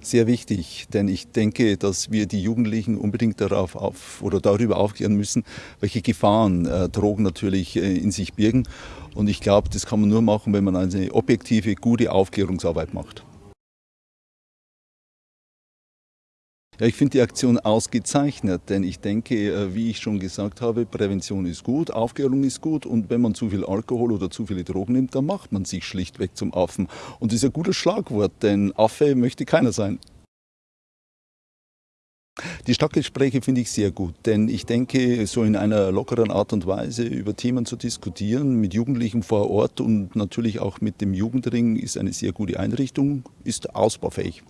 Sehr wichtig, denn ich denke, dass wir die Jugendlichen unbedingt darauf auf, oder darüber aufklären müssen, welche Gefahren äh, Drogen natürlich äh, in sich birgen. Und ich glaube, das kann man nur machen, wenn man eine objektive, gute Aufklärungsarbeit macht. Ja, ich finde die Aktion ausgezeichnet, denn ich denke, äh, wie ich schon gesagt habe, Prävention ist gut, Aufklärung ist gut und wenn man zu viel Alkohol oder zu viele Drogen nimmt, dann macht man sich schlichtweg zum Affen. Und das ist ein gutes Schlagwort, denn Affe möchte keiner sein. Die Stadtgespräche finde ich sehr gut, denn ich denke, so in einer lockeren Art und Weise über Themen zu diskutieren, mit Jugendlichen vor Ort und natürlich auch mit dem Jugendring, ist eine sehr gute Einrichtung, ist ausbaufähig.